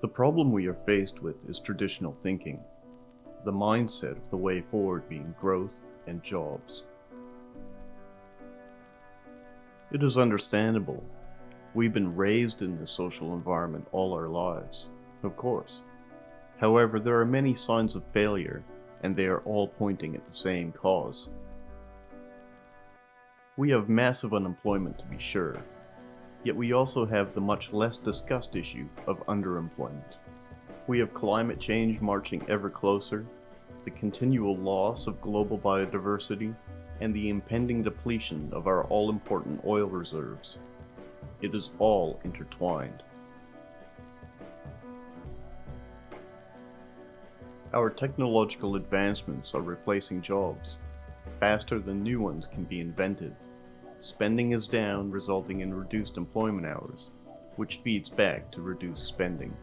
The problem we are faced with is traditional thinking, the mindset of the way forward being growth and jobs. It is understandable. We've been raised in this social environment all our lives, of course. However, there are many signs of failure, and they are all pointing at the same cause. We have massive unemployment to be sure, yet we also have the much less discussed issue of underemployment. We have climate change marching ever closer, the continual loss of global biodiversity, and the impending depletion of our all-important oil reserves. It is all intertwined. Our technological advancements are replacing jobs, faster than new ones can be invented. Spending is down, resulting in reduced employment hours, which feeds back to reduced spending.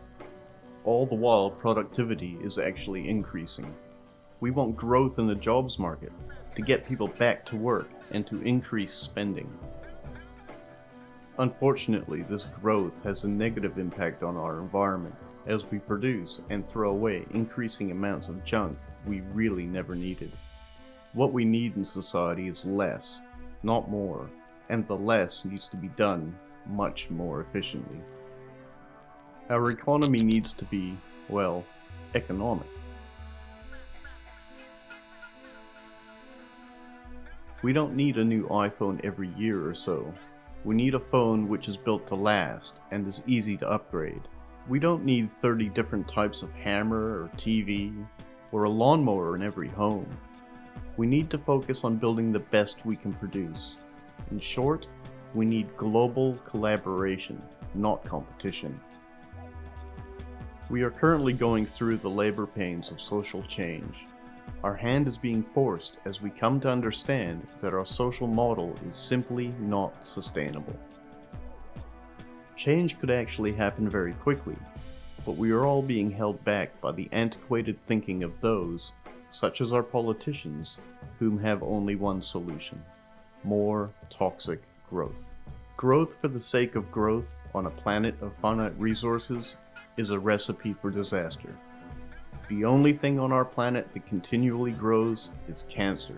All the while, productivity is actually increasing. We want growth in the jobs market to get people back to work and to increase spending. Unfortunately, this growth has a negative impact on our environment as we produce and throw away increasing amounts of junk we really never needed. What we need in society is less, not more, and the less needs to be done much more efficiently. Our economy needs to be, well, economic. We don't need a new iPhone every year or so. We need a phone which is built to last and is easy to upgrade. We don't need 30 different types of hammer or TV or a lawnmower in every home. We need to focus on building the best we can produce. In short, we need global collaboration, not competition. We are currently going through the labor pains of social change. Our hand is being forced as we come to understand that our social model is simply not sustainable. Change could actually happen very quickly, but we are all being held back by the antiquated thinking of those such as our politicians, whom have only one solution more toxic growth. Growth for the sake of growth on a planet of finite resources is a recipe for disaster. The only thing on our planet that continually grows is cancer.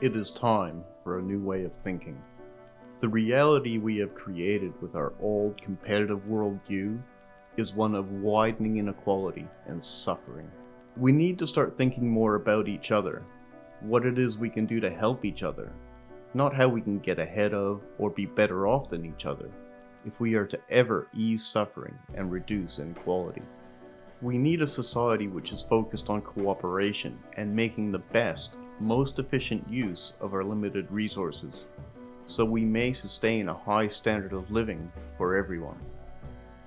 It is time for a new way of thinking. The reality we have created with our old competitive worldview is one of widening inequality and suffering. We need to start thinking more about each other, what it is we can do to help each other, not how we can get ahead of or be better off than each other, if we are to ever ease suffering and reduce inequality. We need a society which is focused on cooperation and making the best, most efficient use of our limited resources so we may sustain a high standard of living for everyone.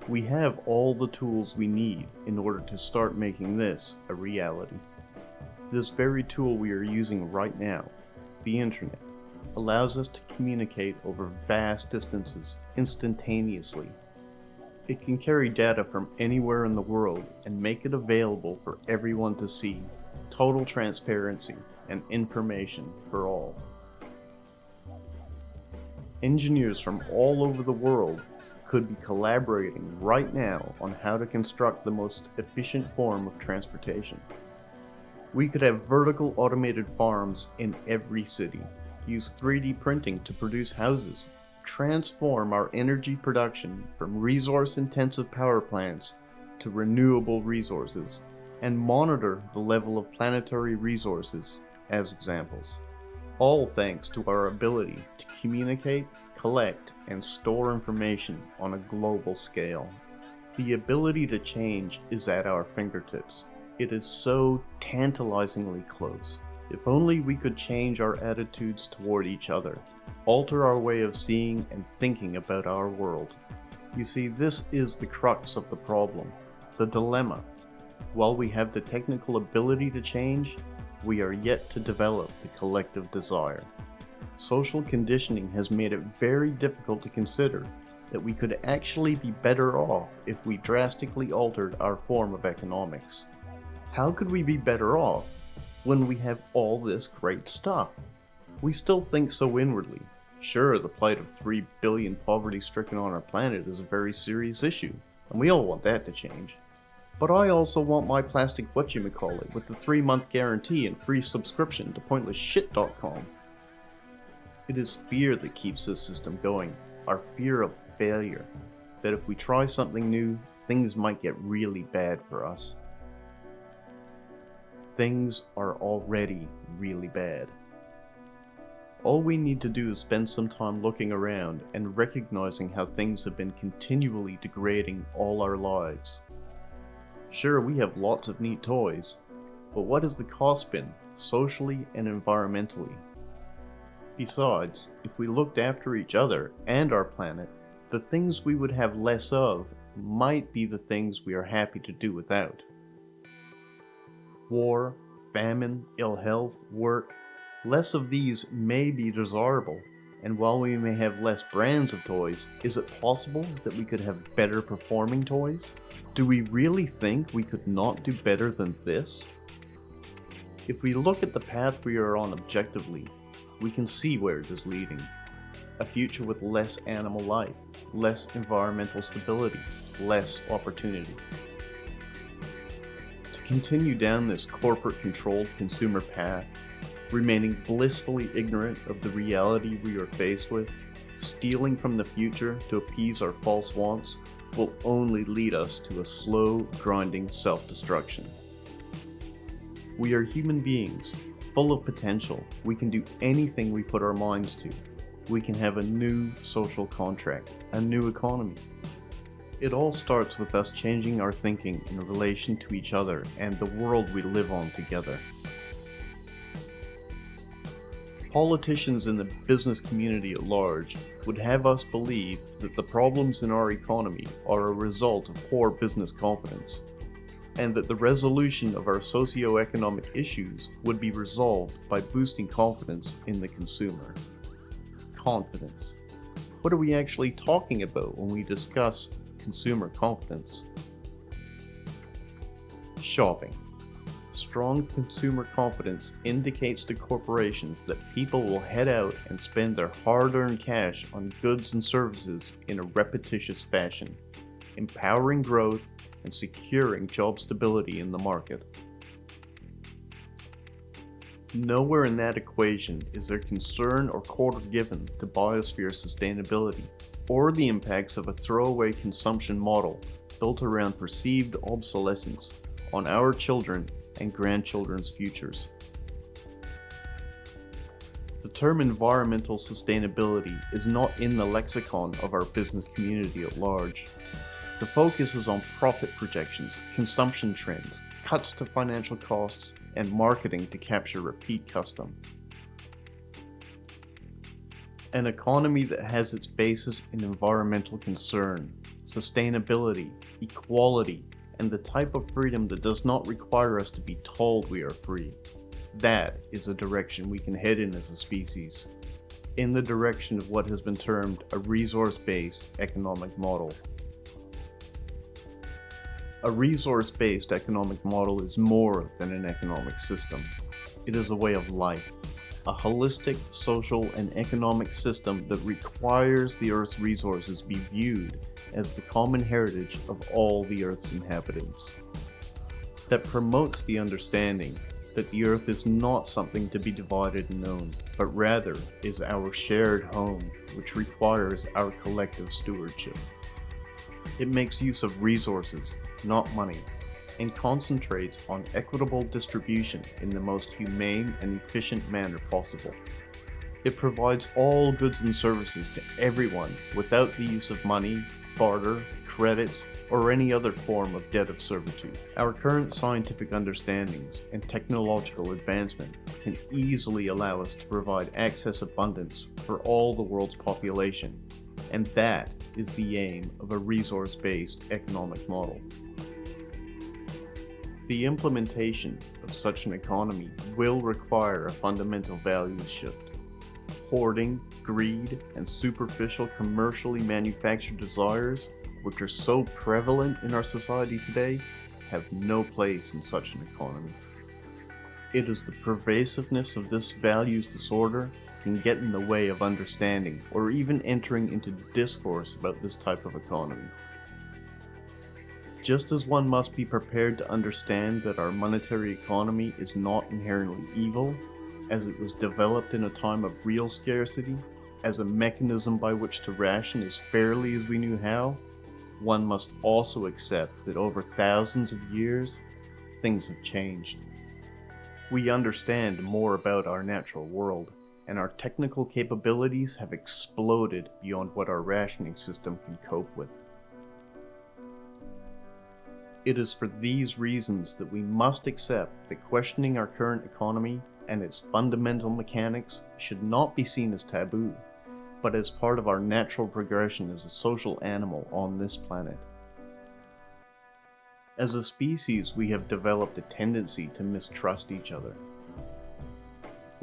We have all the tools we need in order to start making this a reality. This very tool we are using right now, the internet, allows us to communicate over vast distances instantaneously. It can carry data from anywhere in the world and make it available for everyone to see, total transparency and information for all. Engineers from all over the world could be collaborating right now on how to construct the most efficient form of transportation. We could have vertical automated farms in every city, use 3D printing to produce houses, transform our energy production from resource-intensive power plants to renewable resources, and monitor the level of planetary resources as examples all thanks to our ability to communicate, collect, and store information on a global scale. The ability to change is at our fingertips. It is so tantalizingly close. If only we could change our attitudes toward each other, alter our way of seeing and thinking about our world. You see, this is the crux of the problem, the dilemma. While we have the technical ability to change, we are yet to develop the collective desire. Social conditioning has made it very difficult to consider that we could actually be better off if we drastically altered our form of economics. How could we be better off when we have all this great stuff? We still think so inwardly. Sure, the plight of 3 billion poverty stricken on our planet is a very serious issue, and we all want that to change. But I also want my plastic whatchamacallit with the 3 month guarantee and free subscription to pointlessshit.com. It is fear that keeps this system going, our fear of failure, that if we try something new, things might get really bad for us. Things are already really bad. All we need to do is spend some time looking around and recognizing how things have been continually degrading all our lives. Sure, we have lots of neat toys, but what has the cost been, socially and environmentally? Besides, if we looked after each other and our planet, the things we would have less of might be the things we are happy to do without. War, famine, ill health, work, less of these may be desirable, and while we may have less brands of toys, is it possible that we could have better performing toys? Do we really think we could not do better than this? If we look at the path we are on objectively, we can see where it is leading. A future with less animal life, less environmental stability, less opportunity. To continue down this corporate controlled consumer path, remaining blissfully ignorant of the reality we are faced with, stealing from the future to appease our false wants, will only lead us to a slow, grinding self-destruction. We are human beings, full of potential. We can do anything we put our minds to. We can have a new social contract, a new economy. It all starts with us changing our thinking in relation to each other and the world we live on together. Politicians in the business community at large would have us believe that the problems in our economy are a result of poor business confidence and that the resolution of our socio-economic issues would be resolved by boosting confidence in the consumer. Confidence. What are we actually talking about when we discuss consumer confidence? Shopping. Strong consumer confidence indicates to corporations that people will head out and spend their hard-earned cash on goods and services in a repetitious fashion, empowering growth and securing job stability in the market. Nowhere in that equation is there concern or quarter given to biosphere sustainability or the impacts of a throwaway consumption model built around perceived obsolescence on our children and grandchildren's futures. The term environmental sustainability is not in the lexicon of our business community at large. The focus is on profit projections, consumption trends, cuts to financial costs, and marketing to capture repeat custom. An economy that has its basis in environmental concern, sustainability, equality, and the type of freedom that does not require us to be told we are free. That is a direction we can head in as a species, in the direction of what has been termed a resource-based economic model. A resource-based economic model is more than an economic system. It is a way of life, a holistic social and economic system that requires the Earth's resources be viewed as the common heritage of all the Earth's inhabitants. That promotes the understanding that the Earth is not something to be divided and owned, but rather is our shared home, which requires our collective stewardship. It makes use of resources, not money, and concentrates on equitable distribution in the most humane and efficient manner possible. It provides all goods and services to everyone without the use of money, barter, credits, or any other form of debt of servitude. Our current scientific understandings and technological advancement can easily allow us to provide access abundance for all the world's population, and that is the aim of a resource-based economic model. The implementation of such an economy will require a fundamental values shift. Hoarding, greed, and superficial commercially manufactured desires, which are so prevalent in our society today, have no place in such an economy. It is the pervasiveness of this values disorder can get in the way of understanding or even entering into discourse about this type of economy. Just as one must be prepared to understand that our monetary economy is not inherently evil, as it was developed in a time of real scarcity, as a mechanism by which to ration as fairly as we knew how, one must also accept that over thousands of years, things have changed. We understand more about our natural world, and our technical capabilities have exploded beyond what our rationing system can cope with. It is for these reasons that we must accept that questioning our current economy and its fundamental mechanics should not be seen as taboo, but as part of our natural progression as a social animal on this planet. As a species, we have developed a tendency to mistrust each other.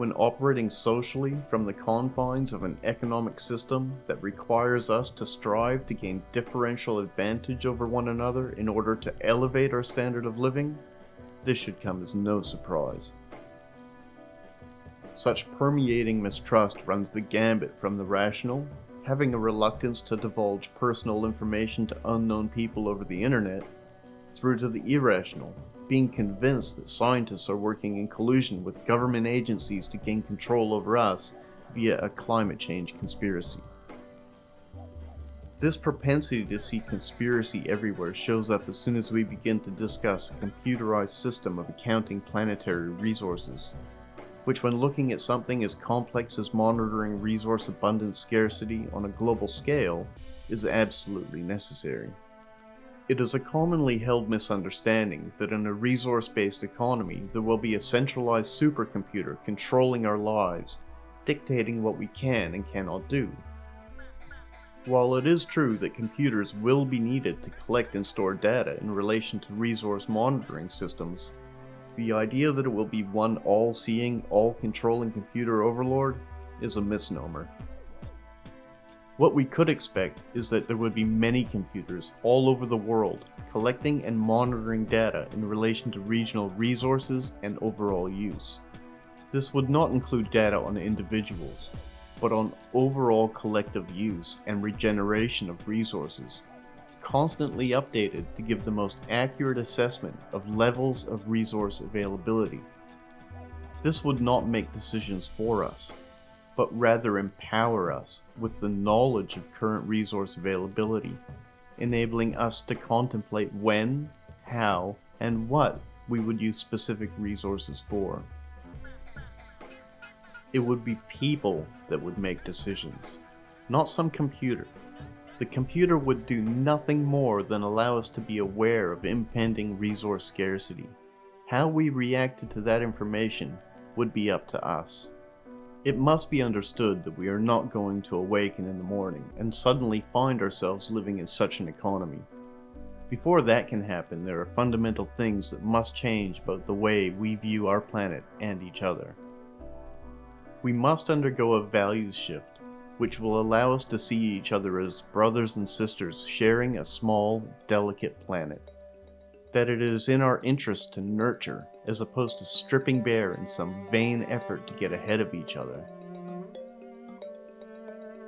When operating socially from the confines of an economic system that requires us to strive to gain differential advantage over one another in order to elevate our standard of living, this should come as no surprise. Such permeating mistrust runs the gambit from the rational, having a reluctance to divulge personal information to unknown people over the internet, through to the irrational, being convinced that scientists are working in collusion with government agencies to gain control over us via a climate change conspiracy. This propensity to see conspiracy everywhere shows up as soon as we begin to discuss a computerized system of accounting planetary resources, which when looking at something as complex as monitoring resource abundance scarcity on a global scale is absolutely necessary. It is a commonly held misunderstanding that in a resource-based economy there will be a centralized supercomputer controlling our lives, dictating what we can and cannot do. While it is true that computers will be needed to collect and store data in relation to resource monitoring systems, the idea that it will be one all-seeing, all-controlling computer overlord is a misnomer. What we could expect is that there would be many computers all over the world collecting and monitoring data in relation to regional resources and overall use. This would not include data on individuals, but on overall collective use and regeneration of resources, constantly updated to give the most accurate assessment of levels of resource availability. This would not make decisions for us, but rather empower us with the knowledge of current resource availability, enabling us to contemplate when, how, and what we would use specific resources for. It would be people that would make decisions, not some computer. The computer would do nothing more than allow us to be aware of impending resource scarcity. How we reacted to that information would be up to us. It must be understood that we are not going to awaken in the morning and suddenly find ourselves living in such an economy. Before that can happen, there are fundamental things that must change about the way we view our planet and each other. We must undergo a values shift, which will allow us to see each other as brothers and sisters sharing a small, delicate planet. That it is in our interest to nurture as opposed to stripping bare in some vain effort to get ahead of each other.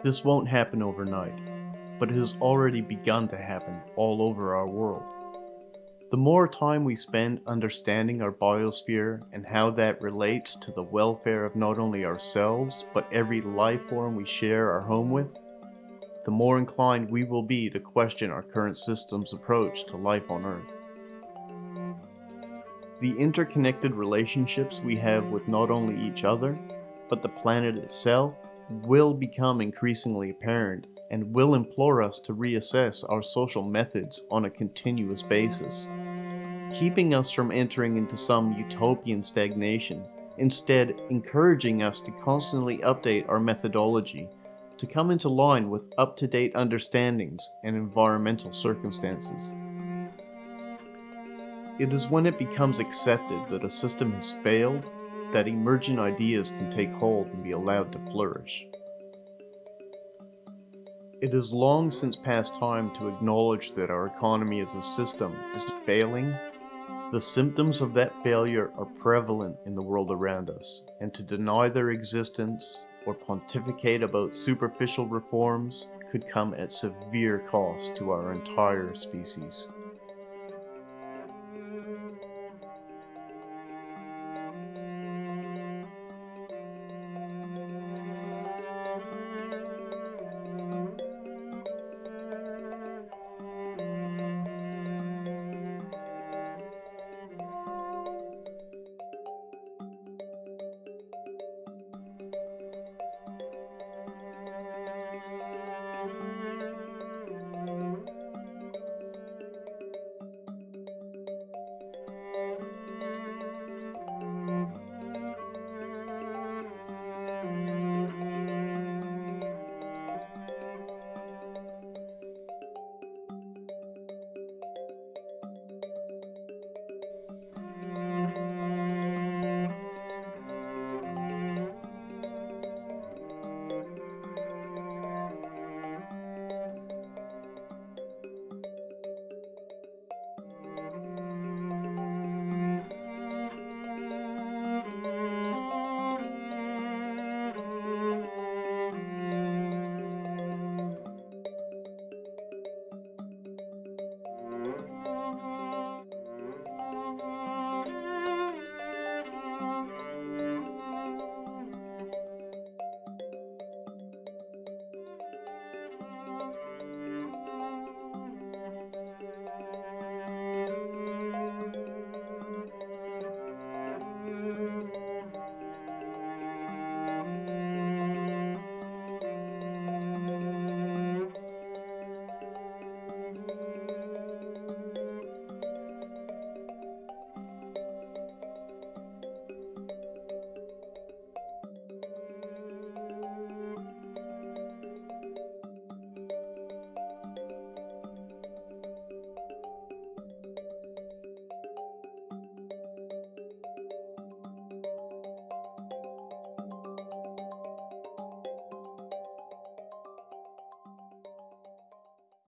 This won't happen overnight, but it has already begun to happen all over our world. The more time we spend understanding our biosphere and how that relates to the welfare of not only ourselves, but every life form we share our home with, the more inclined we will be to question our current system's approach to life on Earth. The interconnected relationships we have with not only each other, but the planet itself will become increasingly apparent and will implore us to reassess our social methods on a continuous basis, keeping us from entering into some utopian stagnation, instead encouraging us to constantly update our methodology to come into line with up-to-date understandings and environmental circumstances. It is when it becomes accepted that a system has failed that emergent ideas can take hold and be allowed to flourish. It is long since past time to acknowledge that our economy as a system is failing The symptoms of that failure are prevalent in the world around us, and to deny their existence or pontificate about superficial reforms could come at severe cost to our entire species.